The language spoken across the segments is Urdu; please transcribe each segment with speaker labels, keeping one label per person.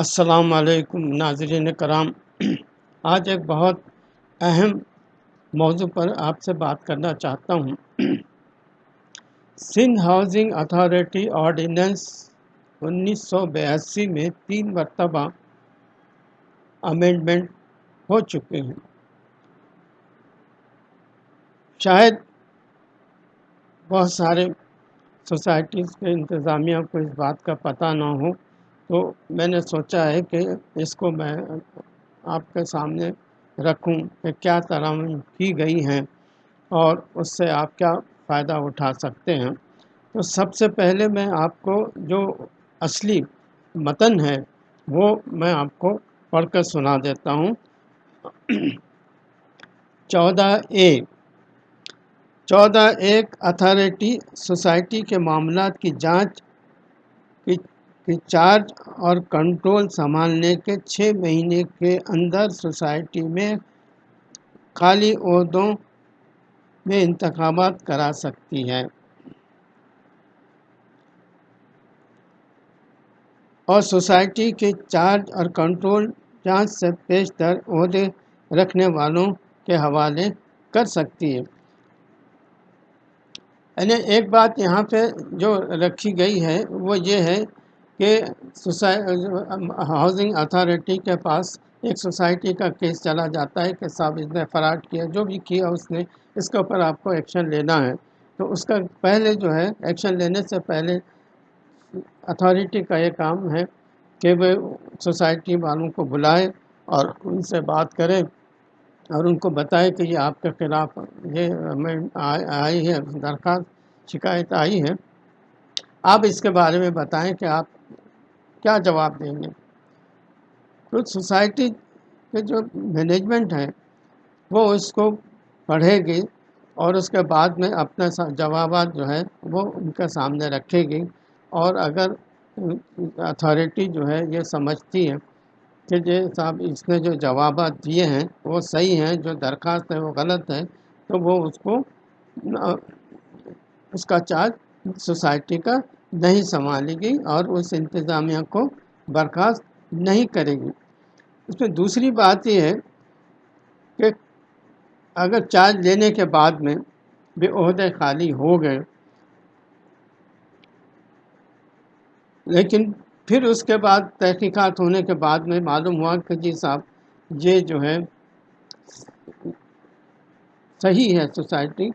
Speaker 1: السلام علیکم، ناظرین کرام۔ آج ایک بہت اہم موضوع پر آپ سے بات کرنا چاہتا ہوں۔ سندھ ہاؤسنگ اتھارٹی آرڈیننس انیس سو بیاسی میں تین مرتبہ امینڈمنٹ ہو چکے ہیں۔ شاید بہت سارے سوسائٹیز کے انتظامیہ کو اس بات کا پتہ نہ ہو۔ تو میں نے سوچا ہے کہ اس کو میں آپ کے سامنے رکھوں کہ کیا ترامیم کی گئی ہیں اور اس سے آپ کیا فائدہ اٹھا سکتے ہیں۔ تو سب سے پہلے میں آپ کو جو اصلی متن ہے وہ میں آپ کو پڑھ کر سنا دیتا ہوں۔ چودہ اے، چودہ ایک اتھارٹی سوسائٹی کے معاملات کی جانچ کی چارج اور کنٹرول سنبھالنے کے چھ مہینے کے اندر سوسائٹی میں خالی عہدوں میں انتخابات کرا سکتی ہے۔ اور سوسائٹی کے چارج اور کنٹرول جانچ سے پیشتر عہدے رکھنے والوں کے حوالے کر سکتی ہے۔ یعنی ایک بات یہاں پہ جو رکھی گئی ہے وہ یہ ہے کہ ہاؤسنگ اتھارٹی کے پاس ایک سوسائٹی کا کیس چلا جاتا ہے کہ صاحب اس نے فراڈ کیا، جو بھی کیا اس نے، اس کے اوپر آپ کو ایکشن لینا ہے۔ تو اس کا پہلے جو ہے ایکشن لینے سے پہلے اتھارٹی کا یہ کام ہے کہ وہ سوسائٹی والوں کو بلائے اور ان سے بات کرے اور ان کو بتائے کہ یہ آپ کے خلاف یہ آئی ہے، درخواست، شکایت آئی ہے۔ آپ اس کے بارے میں بتائیں کہ آپ کیا جواب دیں گے؟ تو سوسائٹی کے جو مینجمنٹ ہے وہ اس کو پڑھے گی اور اس کے بعد میں اپنے جوابات جو ہے وہ ان کے سامنے رکھے گی اور اگر اتھارٹی جو ہے، یہ سمجھتی ہے کہ یہ صاحب، اس نے جو جوابات دیے ہیں، وہ صحیح ہیں، جو درخواست ہے، وہ غلط ہے، تو وہ اس کو، اس کا چارج سوسائٹی کا نہیں سنبھالے گی اور اس انتظامیہ کو برخاست نہیں کرے گی۔ اس میں دوسری بات یہ ہے کہ اگر چارج لینے کے بعد میں بھی عہدے خالی ہو گئے، لیکن پھر اس کے بعد تحقیقات ہونے کے بعد میں معلوم ہوا کہ جی صاحب، یہ جو ہے صحیح ہے سوسائٹی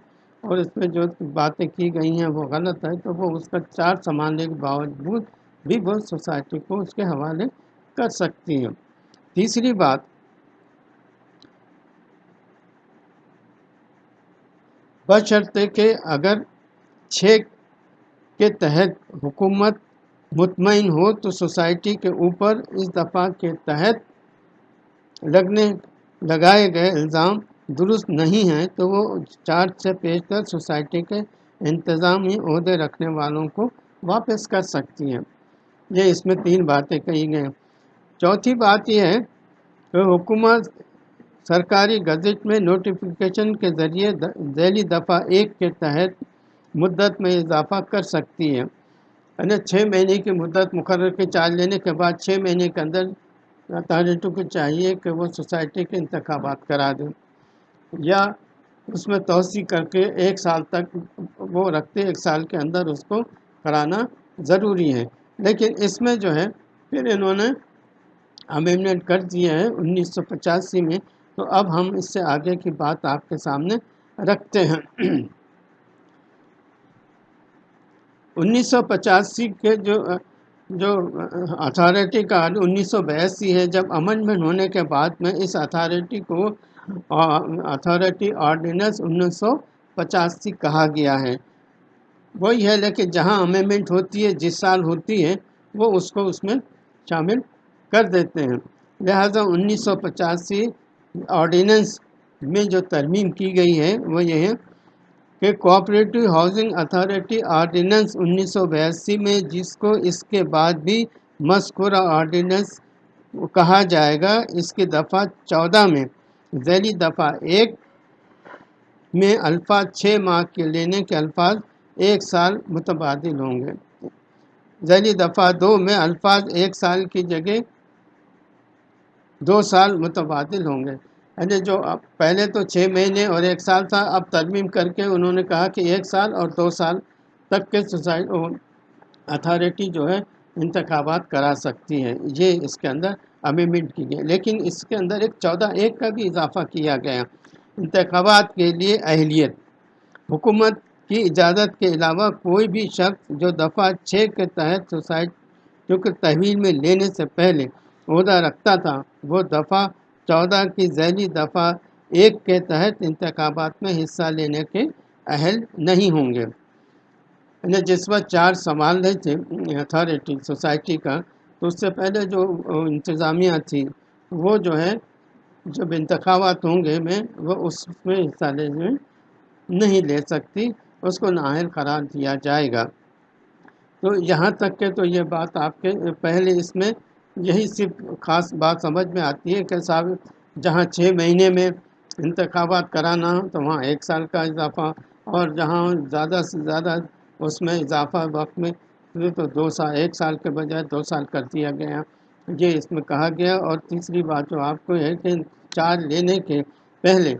Speaker 1: اور اس میں جو باتیں کی گئی ہیں وہ غلط ہے تو وہ اس کا چارج سنبھالنے کے باوجود بھی وہ سوسائٹی کو اس کے حوالے کر سکتی ہیں۔ تیسری بات، بشرطے کہ اگر چھ کے تحت حکومت مطمئن ہو تو سوسائٹی کے اوپر اس دفعہ کے تحت لگنے، لگائے گئے الزام درست نہیں ہیں، تو وہ چارج سے پیشتر سوسائٹی کے انتظامی عہدے رکھنے والوں کو واپس کر سکتی ہیں۔ یہ اس میں تین باتیں کہی گئیں۔ چوتھی بات یہ ہے کہ حکومت سرکاری گزٹ میں نوٹیفیکیشن کے ذریعے ذیلی دفعہ ایک کے تحت مدت میں اضافہ کر سکتی ہے یعنی چھ مہینے کی مدت مقرر کے چارج لینے کے بعد چھ مہینے کے اندر اتھارٹی کو چاہیے کہ وہ سوسائٹی کے انتخابات کرا دیں۔ یا اس میں توسیع کر کے ایک سال تک وہ رکھتے، ایک سال کے اندر اس کو کرانا ضروری ہے۔ لیکن اس میں جو ہے، پھر انہوں نے امینڈمنٹ کر دیا ہے انیس سو پچاسی میں۔ تو اب ہم اس سے آگے کی بات آپ کے سامنے رکھتے ہیں۔ انیس سو پچاسی کے جو جو اتھارٹی کا انیس سو بیاسی ہے، جب امنڈمنٹ ہونے کے بعد میں اس اتھارٹی کو اتھارٹی آرڈیننس انیس سو پچاسی کہا گیا ہے وہی ہے لیکن جہاں امینمنٹ ہوتی ہے جس سال ہوتی ہے وہ اس کو اس میں شامل کر دیتے ہیں لہٰذا انیس سو پچاسی آرڈیننس میں جو ترمیم کی گئی ہے وہ یہ ہے کہ کوآپریٹو ہاؤسنگ اتھارٹی آرڈیننس انیس سو بیاسی میں جس کو اس کے بعد بھی مذکورہ آرڈیننس کہا جائے گا اس کی دفعہ چودہ میں ذیلی دفعہ ایک میں الفاظ چھ ماہ کے لینے کے الفاظ ایک سال متبادل ہوں گے۔ ذیلی دفعہ دو میں الفاظ ایک سال کی جگہ دو سال متبادل ہوں گے۔ یعنی جو پہلے تو چھ مہینے اور ایک سال تھا، اب ترمیم کر کے انہوں نے کہا کہ ایک سال اور دو سال تک کے سوسائٹی اتھارٹی جو ہے انتخابات کرا سکتی ہے یہ اس کے اندر امیمنٹ کی گئی۔ لیکن اس کے اندر ایک چودہ ایک کا بھی اضافہ کیا گیا۔ انتخابات کے لیے اہلیت۔ حکومت کی اجازت کے علاوہ کوئی بھی شخص جو دفعہ چھ کے تحت سوسائٹ کیونکہ تحویل میں لینے سے پہلے عہدہ رکھتا تھا، وہ دفعہ چودہ کی ذیلی دفعہ ایک کے تحت انتخابات میں حصہ لینے کے اہل نہیں ہوں گے۔ جس وقت چار سنبھال رہے تھے، اتھارٹی، سوسائٹی کا تو اس سے پہلے جو انتظامیہ تھی، وہ جو ہے، جب انتخابات ہوں گے، میں وہ اس میں حصہ لینے نہیں لے سکتی، اس کو نااہل قرار دیا جائے گا۔ تو یہاں تک کہ تو یہ بات آپ کے پہلے اس میں یہی صرف خاص بات سمجھ میں آتی ہے کہ صاحب، جہاں چھ مہینے میں انتخابات کرانا ہو تو وہاں ایک سال کا اضافہ، اور جہاں زیادہ سے زیادہ اس میں اضافہ وقت میں تو دو سال ایک سال کے بجائے دو سال کر دیا گیا۔ یہ اس میں کہا گیا۔ اور تیسری بات جو آپ کو ہے کہ چارج لینے کے پہلے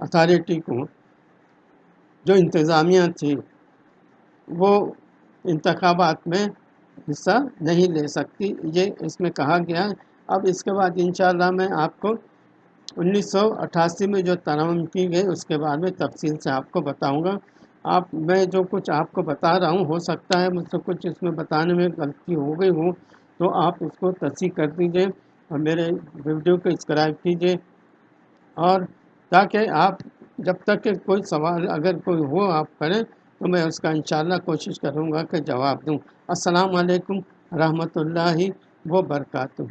Speaker 1: اتھارٹی کو جو انتظامیہ تھی، وہ انتخابات میں حصہ نہیں لے سکتی۔ یہ اس میں کہا گیا۔ اب اس کے بعد انشاءاللہ میں آپ کو انیس سو اٹھاسی میں جو ترمیم کی گئی، اس کے بارے میں تفصیل سے آپ کو بتاؤں گا۔ آپ، میں جو کچھ آپ کو بتا رہا ہوں، ہو سکتا ہے مجھ سے کچھ اس میں بتانے میں غلطی ہو گئی ہوں، تو آپ اس کو تصحیح کر دیجیے اور میرے ویڈیو کو اسکرائب کیجیے اور تاکہ آپ، جب تک کہ کوئی سوال اگر کوئی ہو آپ کریں تو میں اس کا انشاءاللہ کوشش کروں گا کہ جواب دوں۔ السلام علیکم رحمۃ اللہ و برکاتہ